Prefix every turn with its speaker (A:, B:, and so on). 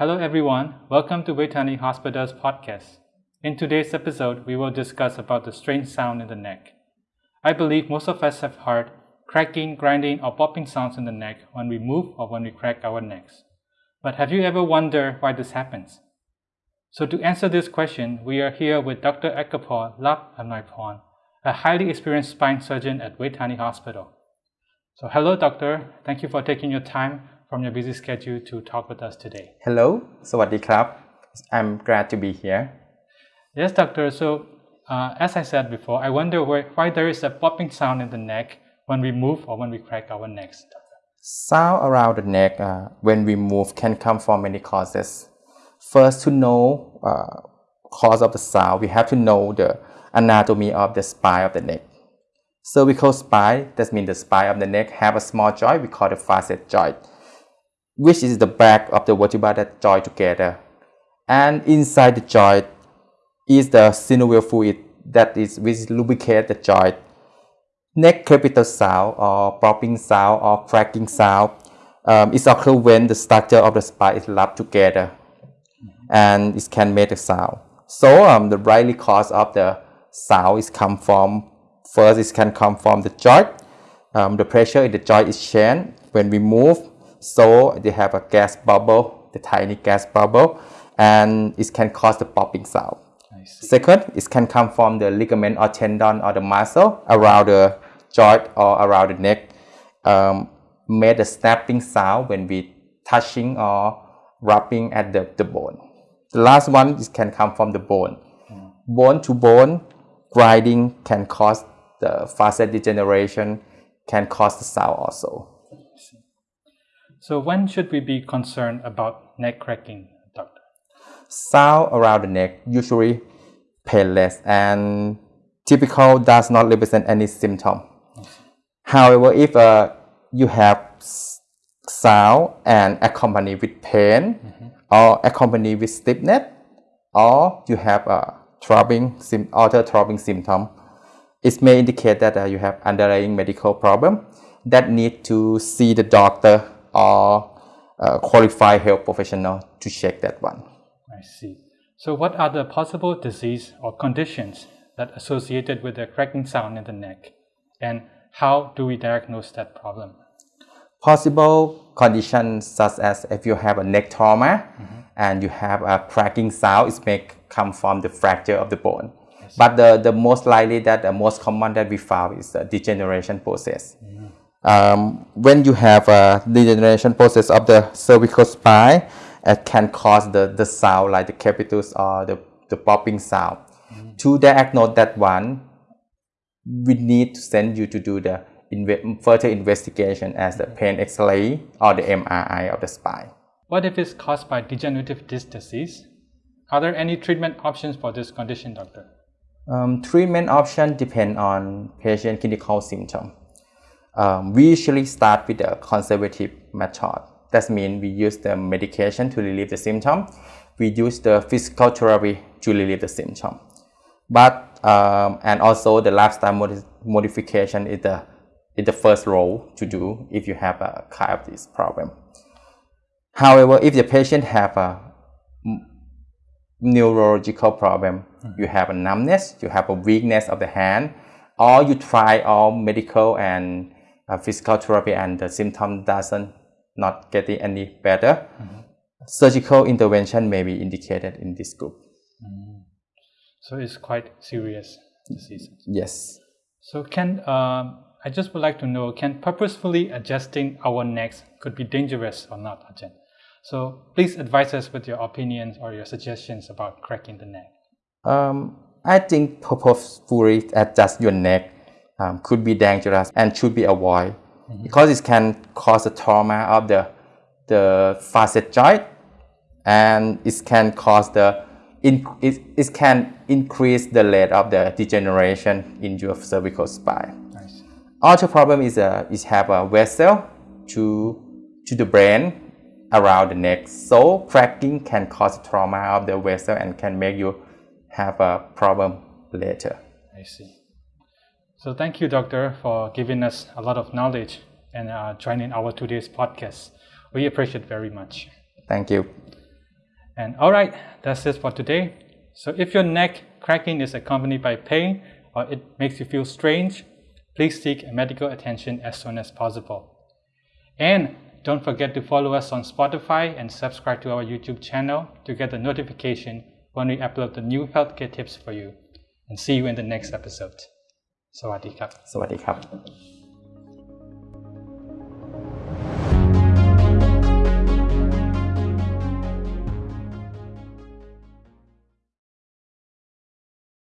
A: Hello everyone, welcome to Vejthani Hospital's podcast. In today's episode, we will discuss about the strange sound in the neck. I believe most of us have heard cracking, grinding, or popping sounds in the neck when we move or when we crack our necks. But have you ever wondered why this happens? So to answer this question, we are here with Dr. Ekapor Lap Amnaipon, a highly experienced spine surgeon at Vejthani Hospital. So hello doctor, thank you for taking your time from your busy schedule to talk with us today.
B: Hello, Sawadi Krab. I'm glad to be here.
A: Yes, doctor. So, uh, as I said before, I wonder why, why there is a popping sound in the neck when we move or when we crack our necks.
B: Sound around the neck uh, when we move can come from many causes. First, to know uh, cause of the sound, we have to know the anatomy of the spine of the neck. Cervical spine, that means the spine of the neck have a small joint, we call the facet joint which is the back of the vertebra that join together. And inside the joint is the synovial fluid that is which lubricate the joint. Neck crepital sound or popping sound or cracking sound um, is occur when the structure of the spine is wrapped together and it can make a sound. So um, the likely cause of the sound is come from first it can come from the joint. Um, the pressure in the joint is changed when we move so they have a gas bubble, the tiny gas bubble, and it can cause the popping sound. Second, it can come from the ligament or tendon or the muscle around the joint or around the neck, um, made a snapping sound when we touching or rubbing at the, the bone. The last one is can come from the bone. Mm. Bone to bone grinding can cause the facet degeneration, can cause the sound also.
A: So when should we be concerned about neck cracking, doctor?
B: Sound around the neck usually painless and typical does not represent any symptom. However, if uh, you have sound and accompanied with pain mm -hmm. or accompanied with stiffness or you have a throbbing, other throbbing symptom, it may indicate that uh, you have underlying medical problem that need to see the doctor or uh, qualified health professional to check that one.
A: I see. So what are the possible disease or conditions that associated with the cracking sound in the neck? And how do we diagnose that problem?
B: Possible conditions such as if you have a neck trauma mm -hmm. and you have a cracking sound, it may come from the fracture of the bone. But the, the most likely that the most common that we found is the degeneration process. Mm -hmm um, when you have a degeneration process of the cervical spine, it can cause the, the sound like the crepitus or the, the popping sound. Mm. To diagnose that one, we need to send you to do the inve further investigation as the plain x-ray or the MRI of the spine.
A: What if it's caused by degenerative disc disease? Are there any treatment options for this condition, doctor?
B: Um, treatment options depend on patient clinical symptom um, we usually start with a conservative method. That means we use the medication to relieve the symptom. We use the physical therapy to relieve the symptom. But, um, and also the lifestyle mod modification is the, is the first role to do if you have a kind of this problem. However, if the patient have a neurological problem, mm -hmm. you have a numbness, you have a weakness of the hand, or you try all medical and physical therapy and the symptom doesn't not getting any better, mm -hmm. surgical intervention may be indicated in this group. Mm.
A: So it's quite serious disease.
B: Yes.
A: So can um, I just would like to know, can purposefully adjusting our necks could be dangerous or not, Ajahn? So please advise us with your opinions or your suggestions about cracking the neck.
B: Um, I think purposefully adjust your neck um, could be dangerous and should be avoided mm -hmm. because it can cause a trauma of the, the facet joint and it can cause the in, it, it can increase the rate of the degeneration in your cervical spine. Nice. Other problem is uh, is have a vessel to to the brain around the neck. So cracking can cause trauma of the vessel and can make you have a problem later.
A: I see. So thank you, Doctor, for giving us a lot of knowledge and uh, joining our today's podcast. We appreciate very much.
B: Thank you.
A: And alright, that's it for today. So if your neck cracking is accompanied by pain or it makes you feel strange, please seek medical attention as soon as possible. And don't forget to follow us on Spotify and subscribe to our YouTube channel to get the notification when we upload the new healthcare tips for you. And see you in the next episode. สวัสดีครับ
B: สวัสดีครับ